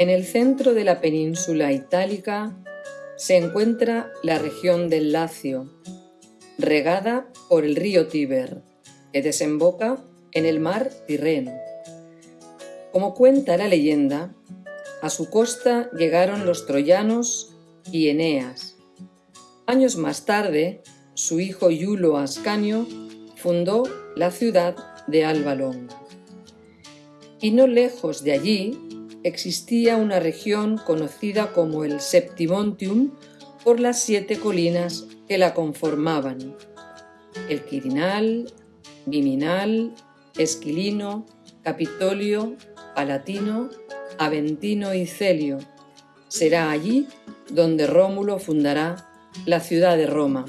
En el centro de la península itálica se encuentra la región del Lacio, regada por el río Tíber, que desemboca en el mar Tirreno. Como cuenta la leyenda, a su costa llegaron los troyanos y Eneas. Años más tarde, su hijo Iulo Ascanio fundó la ciudad de Albalón. Y no lejos de allí existía una región conocida como el Septimontium por las siete colinas que la conformaban. El Quirinal, Viminal, Esquilino, Capitolio, Palatino, Aventino y Celio. Será allí donde Rómulo fundará la ciudad de Roma.